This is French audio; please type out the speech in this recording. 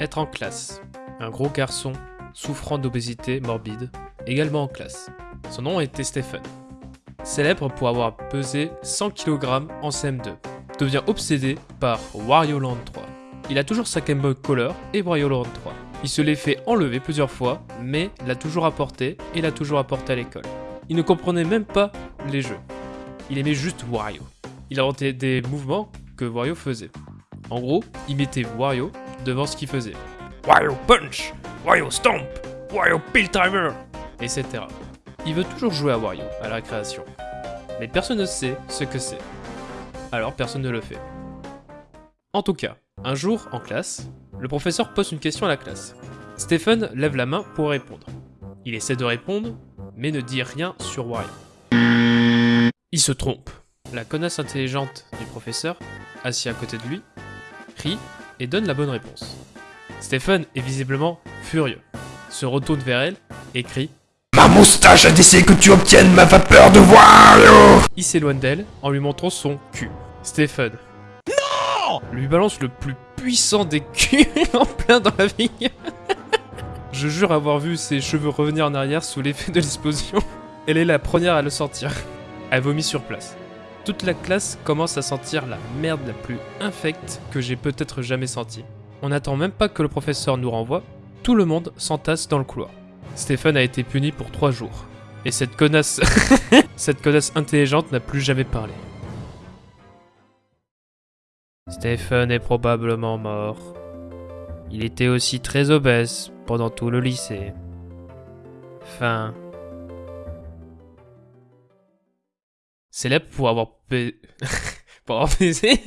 être en classe. Un gros garçon, souffrant d'obésité morbide, également en classe. Son nom était Stephen. Célèbre pour avoir pesé 100 kg en CM2, devient obsédé par Wario Land 3. Il a toujours sa Game Boy Color et Wario Land 3. Il se l'est fait enlever plusieurs fois, mais l'a toujours apporté et l'a toujours apporté à l'école. Il ne comprenait même pas les jeux. Il aimait juste Wario. Il inventait des mouvements que Wario faisait. En gros, il mettait Wario devant ce qu'il faisait. Wario Punch, Wario Stomp, Wario Pill Timer, etc. Il veut toujours jouer à Wario à la récréation. Mais personne ne sait ce que c'est. Alors personne ne le fait. En tout cas, un jour, en classe, le professeur pose une question à la classe. Stephen lève la main pour répondre. Il essaie de répondre, mais ne dit rien sur Wario. Il se trompe. La connasse intelligente du professeur, assis à côté de lui, rit et donne la bonne réponse. Stephen est visiblement furieux, se retourne vers elle et crie Ma moustache a décidé que tu obtiennes ma vapeur de Wario Il s'éloigne d'elle en lui montrant son cul. Stephen Non lui balance le plus puissant des culs en plein dans la vie. Je jure avoir vu ses cheveux revenir en arrière sous l'effet de l'explosion. Elle est la première à le sentir. Elle vomit sur place. Toute la classe commence à sentir la merde la plus infecte que j'ai peut-être jamais sentie. On n'attend même pas que le professeur nous renvoie, tout le monde s'entasse dans le couloir. Stéphane a été puni pour trois jours. Et cette connasse... cette connasse intelligente n'a plus jamais parlé. Stephen est probablement mort. Il était aussi très obèse pendant tout le lycée. Fin. Célèbre pour avoir... Pour avoir baisé...